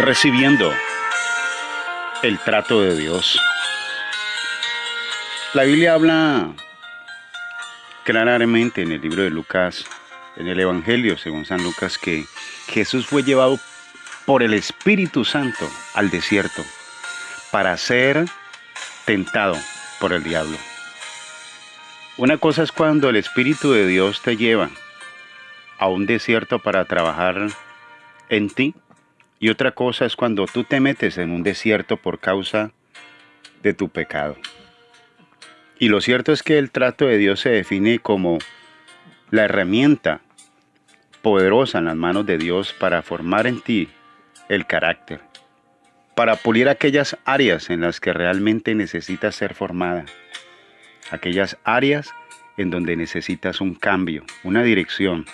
recibiendo el trato de Dios. La Biblia habla claramente en el libro de Lucas, en el Evangelio según San Lucas, que Jesús fue llevado por el Espíritu Santo al desierto para ser tentado por el diablo. Una cosa es cuando el Espíritu de Dios te lleva a un desierto para trabajar en ti y otra cosa es cuando tú te metes en un desierto por causa de tu pecado. Y lo cierto es que el trato de Dios se define como la herramienta poderosa en las manos de Dios para formar en ti el carácter, para pulir aquellas áreas en las que realmente necesitas ser formada, aquellas áreas en donde necesitas un cambio, una dirección,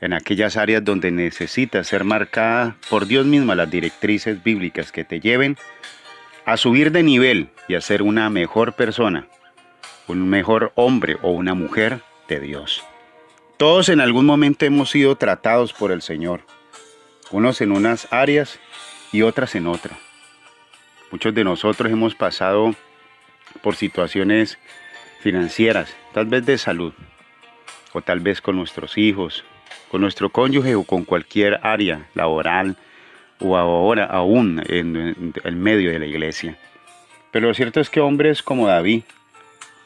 en aquellas áreas donde necesitas ser marcada por Dios misma las directrices bíblicas que te lleven a subir de nivel y a ser una mejor persona, un mejor hombre o una mujer de Dios. Todos en algún momento hemos sido tratados por el Señor, unos en unas áreas y otras en otras. Muchos de nosotros hemos pasado por situaciones financieras, tal vez de salud, o tal vez con nuestros hijos, con nuestro cónyuge o con cualquier área laboral o ahora aún en, el medio de la iglesia. Pero lo cierto es que hombres como David,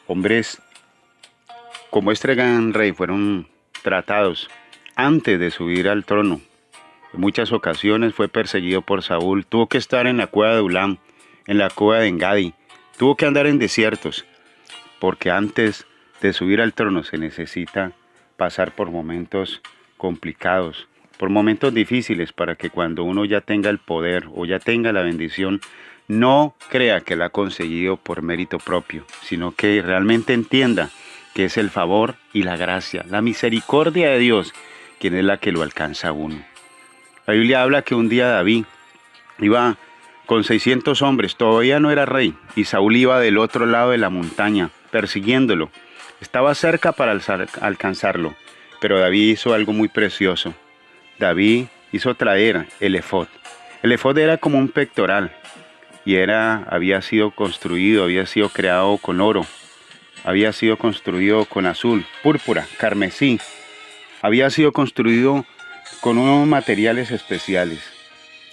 hombres como este gran rey fueron tratados antes de subir al trono. En muchas ocasiones fue perseguido por Saúl, tuvo que estar en la cueva de Ulam, en la cueva de Engadi, tuvo que andar en desiertos, porque antes de subir al trono se necesita pasar por momentos complicados, por momentos difíciles para que cuando uno ya tenga el poder o ya tenga la bendición, no crea que la ha conseguido por mérito propio, sino que realmente entienda que es el favor y la gracia, la misericordia de Dios, quien es la que lo alcanza a uno. La Biblia habla que un día David iba con 600 hombres, todavía no era rey, y Saúl iba del otro lado de la montaña, persiguiéndolo. Estaba cerca para alcanzarlo. Pero David hizo algo muy precioso. David hizo traer el efod. El efod era como un pectoral y era, había sido construido, había sido creado con oro, había sido construido con azul, púrpura, carmesí, había sido construido con unos materiales especiales.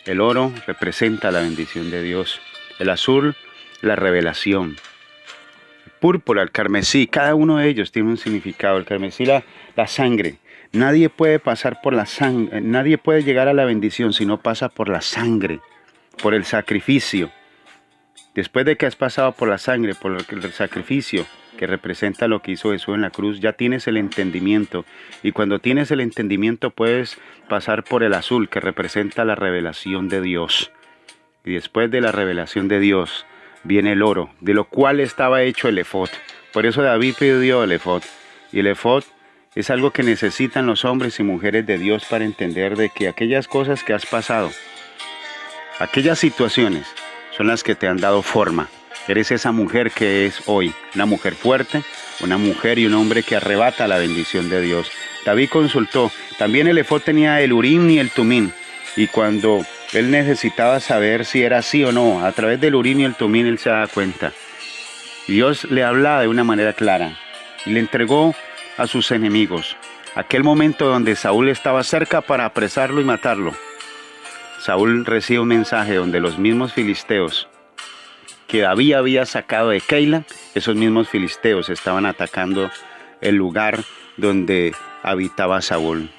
El oro representa la bendición de Dios, el azul la revelación, púrpura, el carmesí, cada uno de ellos tiene un significado. El carmesí, la, la sangre. Nadie puede pasar por la sangre, nadie puede llegar a la bendición si no pasa por la sangre, por el sacrificio. Después de que has pasado por la sangre, por el sacrificio que representa lo que hizo Jesús en la cruz, ya tienes el entendimiento. Y cuando tienes el entendimiento puedes pasar por el azul que representa la revelación de Dios. Y después de la revelación de Dios, viene el oro, de lo cual estaba hecho el efod. Por eso David pidió el efod. Y el efod es algo que necesitan los hombres y mujeres de Dios para entender de que aquellas cosas que has pasado, aquellas situaciones, son las que te han dado forma. Eres esa mujer que es hoy, una mujer fuerte, una mujer y un hombre que arrebata la bendición de Dios. David consultó, también el efod tenía el urim y el tumín, y cuando él necesitaba saber si era así o no. A través del urín y el tumín él se da cuenta. Dios le hablaba de una manera clara y le entregó a sus enemigos. Aquel momento donde Saúl estaba cerca para apresarlo y matarlo. Saúl recibe un mensaje donde los mismos filisteos que David había sacado de Keila, esos mismos filisteos estaban atacando el lugar donde habitaba Saúl.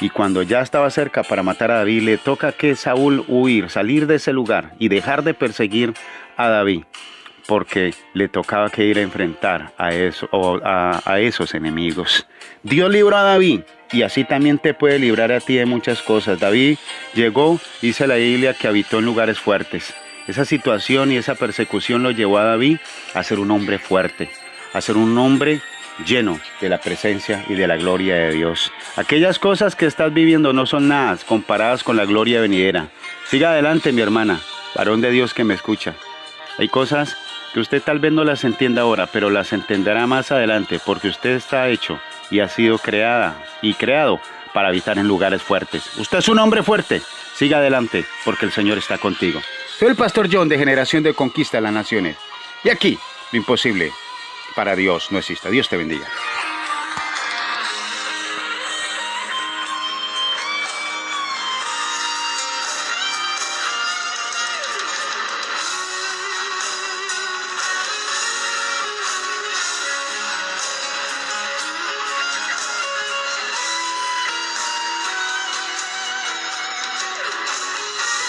Y cuando ya estaba cerca para matar a David, le toca que Saúl huir, salir de ese lugar y dejar de perseguir a David, porque le tocaba que ir a enfrentar a, eso, a, a esos enemigos. Dios libró a David y así también te puede librar a ti de muchas cosas. David llegó, dice la Biblia, que habitó en lugares fuertes. Esa situación y esa persecución lo llevó a David a ser un hombre fuerte, a ser un hombre lleno de la presencia y de la gloria de Dios. Aquellas cosas que estás viviendo no son nada comparadas con la gloria venidera. Siga adelante, mi hermana, varón de Dios que me escucha. Hay cosas que usted tal vez no las entienda ahora, pero las entenderá más adelante, porque usted está hecho y ha sido creada y creado para habitar en lugares fuertes. Usted es un hombre fuerte. Siga adelante, porque el Señor está contigo. Soy el pastor John de Generación de Conquista de las Naciones. Y aquí, lo imposible para Dios no existe. Dios te bendiga.